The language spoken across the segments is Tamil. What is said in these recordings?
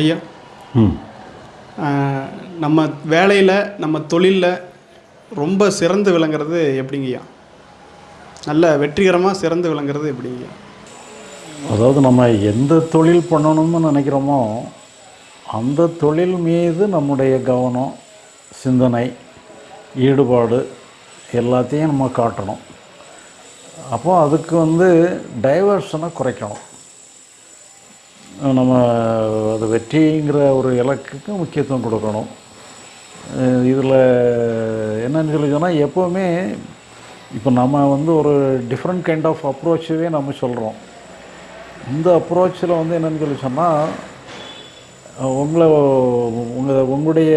ஐயா. நம்ம வேலையில் நம்ம தொழிலில் ரொம்ப சிறந்து விளங்குறது எப்படிங்கய்யா நல்ல வெற்றிகரமாக சிறந்து விளங்குறது எப்படிங்கய்யா அதாவது நம்ம எந்த தொழில் பண்ணணும்னு நினைக்கிறோமோ அந்த தொழில் மீது நம்முடைய கவனம் சிந்தனை ஈடுபாடு எல்லாத்தையும் நம்ம காட்டணும். அப்போ அதுக்கு வந்து டைவர்ஷனை குறைக்கணும். நம்ம அது வெற்றிங்கிற ஒரு இலக்குக்கு முக்கியத்துவம் கொடுக்கணும். இதில் என்னன்னு சொல்லி சொன்னால் எப்போவுமே இப்போ நம்ம வந்து ஒரு டிஃப்ரெண்ட் கைண்ட் ஆஃப் அப்ரோச்சவே நம்ம சொல்கிறோம் இந்த அப்ரோச்சில் வந்து என்னென்னு சொல்லி சொன்னால் உங்களை உங்கள் உங்களுடைய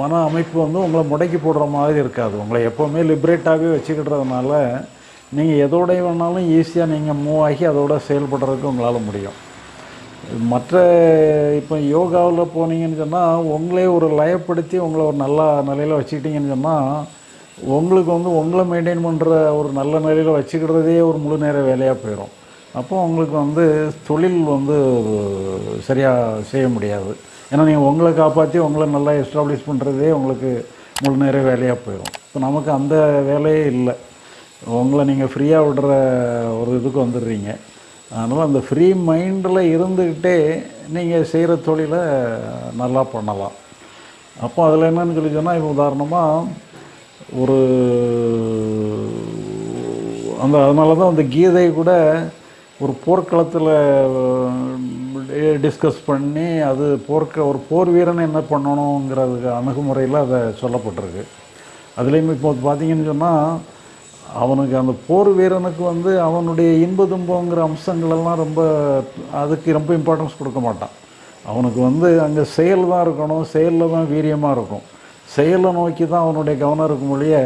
மன அமைப்பு வந்து உங்களை முடக்கி போடுற மாதிரி இருக்காது. உங்களை எப்போவுமே லிபரேட்டாகவே வச்சுக்கிட்டதுனால நீங்கள் எதோடைய வேணாலும் ஈஸியாக நீங்கள் மூவ் ஆகி அதோட செயல்படுறதுக்கு உங்களால் முடியும். மற்ற இப்போ யோகாவில் போனீங்கன்னு சொன்னால் உங்களே ஒரு லயப்படுத்தி உங்களை ஒரு நல்ல நிலையில் வச்சுக்கிட்டீங்கன்னு சொன்னால் உங்களுக்கு வந்து உங்களை மெயின்டைன் பண்ணுற ஒரு நல்ல நிலையில் வச்சுக்கிறதே ஒரு முழு நேர வேலையாக போயிடும் அப்போ உங்களுக்கு வந்து தொழில் வந்து சரியாக செய்ய முடியாது. ஏன்னா நீங்கள் உங்களை காப்பாற்றி உங்களை நல்லா எஸ்டாப்ளிஷ் பண்ணுறதே உங்களுக்கு முழு நேர வேலையாக போயிடும் இப்போ நமக்கு அந்த வேலையே இல்லை. உங்களை நீங்கள் ஃப்ரீயாக விடுற ஒரு இதுக்கு வந்துடுறீங்க. அதனால் அந்த ஃப்ரீ மைண்டில் இருந்துக்கிட்டே நீங்கள் செய்கிற தொழிலை நல்லா பண்ணலாம். அப்போ அதில் என்னன்னு சொல்லி சொன்னால் இப்போ உதாரணமாக ஒரு அந்த அதனால தான் அந்த கீதை கூட ஒரு போர்க்களத்தில் டிஸ்கஸ் பண்ணி அது போர்க்க ஒரு போர் வீரன் என்ன பண்ணணுங்கிறதுக்கு அணுகுமுறையில் அதை சொல்லப்பட்டிருக்கு. அதுலேயும் இப்போ பார்த்தீங்கன்னு சொன்னால் அவனுக்கு அந்த போர் வீரனுக்கு வந்து அவனுடைய இன்ப துன்பங்கிற அம்சங்களெல்லாம் ரொம்ப அதுக்கு ரொம்ப இம்பார்ட்டன்ஸ் கொடுக்க மாட்டான். அவனுக்கு வந்து அங்கே செயல் தான் இருக்கணும் செயலில் தான் வீரியமாக இருக்கும். செயலை நோக்கி தான் அவனுடைய கவனம் இருக்கும் மொழிய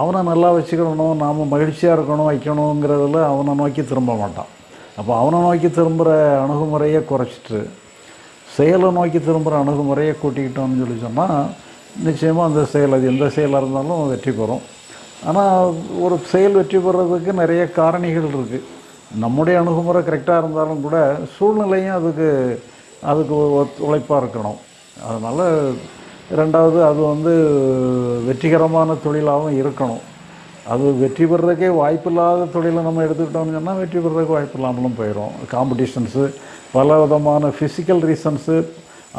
அவனை நல்லா வச்சுக்கிடணும் நாம் மகிழ்ச்சியாக இருக்கணும் வைக்கணுங்கிறதுல அவனை நோக்கி திரும்ப மாட்டான். அப்போ அவனை நோக்கி திரும்புகிற அணுகுமுறையை குறைச்சிட்டு செயலை நோக்கி திரும்புகிற அணுகுமுறையை கூட்டிக்கிட்டோம்னு சொல்லி சொன்னால் நிச்சயமாக அந்த செயல் அது எந்த செயலாக இருந்தாலும் வெற்றி பெறும். ஆனால் ஒரு செயல் வெற்றி பெறதுக்கு நிறைய காரணிகள் இருக்குது நம்முடைய அணுகுமுறை கரெக்டாக இருந்தாலும் கூட சூழ்நிலையும் அதுக்கு அதுக்கு உழைப்பாக இருக்கணும். அதனால் ரெண்டாவது அது வந்து வெற்றிகரமான தொழிலாகவும் இருக்கணும். அது வெற்றி பெறதுக்கே வாய்ப்பில்லாத தொழிலை நம்ம எடுத்துக்கிட்டோம்னு சொன்னால் வெற்றி பெறதுக்கு வாய்ப்பு இல்லாமலும் போயிடும் காம்படிஷன்ஸு பல விதமான ஃபிசிக்கல் ரீசன்ஸு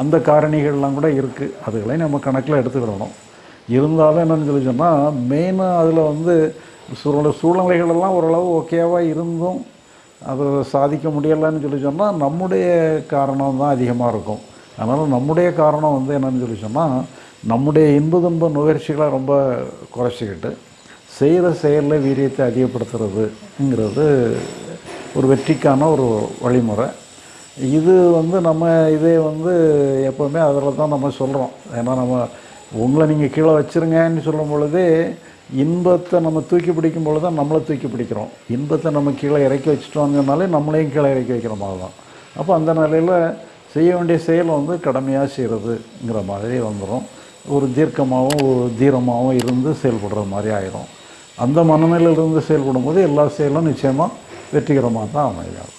அந்த காரணிகள்லாம் கூட இருக்குது அதுகளையும் நம்ம கணக்கில் எடுத்துக்கிடணும். இருந்தாலும் என்னென்னு சொல்லி சொன்னால் மெயினாக அதில் வந்து சூழ்நிலை சூழ்நிலைகளெல்லாம் ஓரளவு ஓகேவாக இருந்தும் அதை சாதிக்க முடியலைன்னு சொல்லி சொன்னால் நம்முடைய காரணம் தான் அதிகமாக இருக்கும். அதனால் நம்முடைய காரணம் வந்து என்னென்னு சொல்லி சொன்னால் நம்முடைய இன்ப துன்ப நுகர்ச்சிகளை ரொம்ப குறைச்சிக்கிட்டு செய்கிற செயலில் வீரியத்தை அதிகப்படுத்துறதுங்கிறது ஒரு வெற்றிக்கான ஒரு வழிமுறை. இது வந்து நம்ம இதே வந்து எப்போவுமே அதில் தான் நம்ம சொல்கிறோம் ஏன்னா நம்ம உங்களை நீங்கள் கீழே வச்சுருங்கன்னு சொல்லும் பொழுதே இன்பத்தை நம்ம தூக்கி பிடிக்கும் பொழுது தான் நம்மளை தூக்கி பிடிக்கிறோம். இன்பத்தை நம்ம கீழே இறக்கி வச்சுட்டோங்கனாலே நம்மளையும் கீழே இறக்கி வைக்கிற மாதிரி தான் அப்போ அந்த நிலையில் செய்ய வேண்டிய செயல் வந்து கடமையாக செய்கிறதுங்கிற மாதிரி வந்துடும் ஒரு தீர்க்கமாகவும் ஒரு தீரமாகவும் இருந்து செயல்படுற மாதிரி ஆயிரும். அந்த மனநிலையிலிருந்து செயல்படும் போது எல்லா செயலும் நிச்சயமாக வெற்றிகரமாக தான் அமையாது